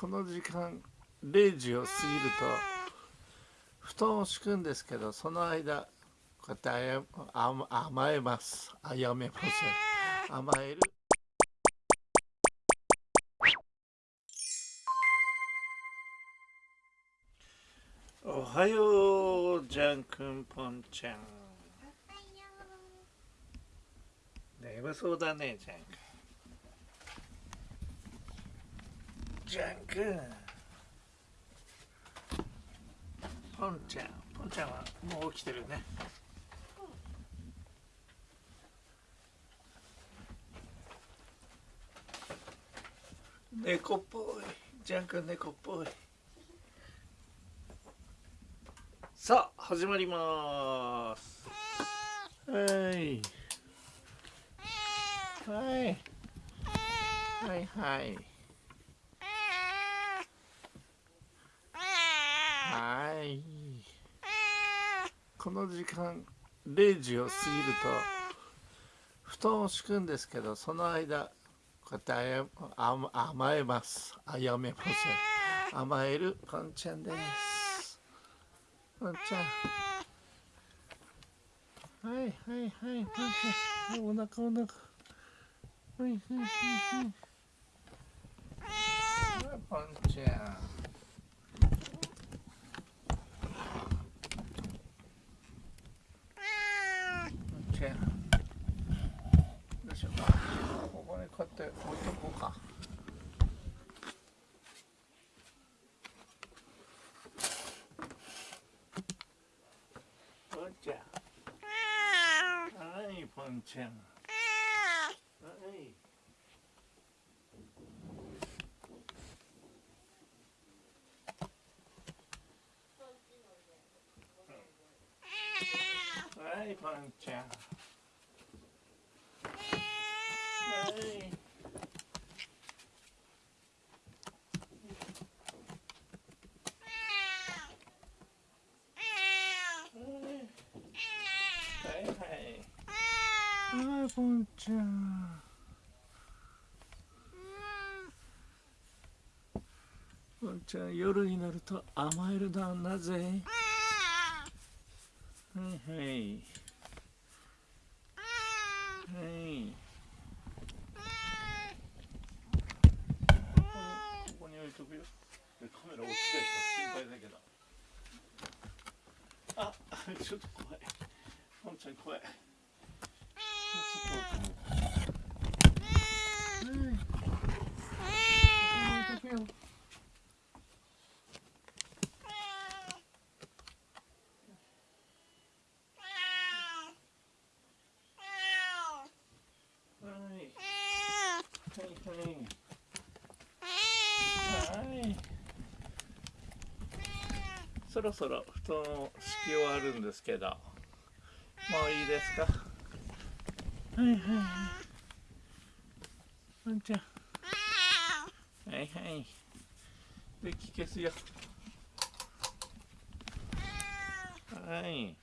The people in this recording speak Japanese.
この時間0時を過ぎると布団を敷くんですけどその間こうやって甘えます。あやめません。甘える。おはようジャンくんぽんちゃん。眠そうだねジャンくんジャンくん。ポンちゃんポンちゃんはもう起きてるね。猫っぽい。ジャン君猫っぽい。さあ始まります。はい。はい。はいはい。はい。この時間0時を過ぎると布団を敷くんですけどその間こうやって甘えます。あやめません。甘えるポンちゃんです。ポンちゃん。はいはいはいポンちゃん。お腹お腹はいはいはい。はいポンちゃんチェーンどうしようかここにこうやって置いとこうかポンちゃんはいはい。はいポンちゃんはいはいポンちゃんちゃん夜になると甘えるななぜ？はいはいここに置いとくよ。カメラ落ちた人心配だけど。あちょっと怖い。ポンちゃん怖いちょっと。奥にはいここに置いはい。そろそろ布団を敷き終わるんですけど。もういいですか？はいはいはい。ワンちゃん。はいはい。で気消すよ。はい。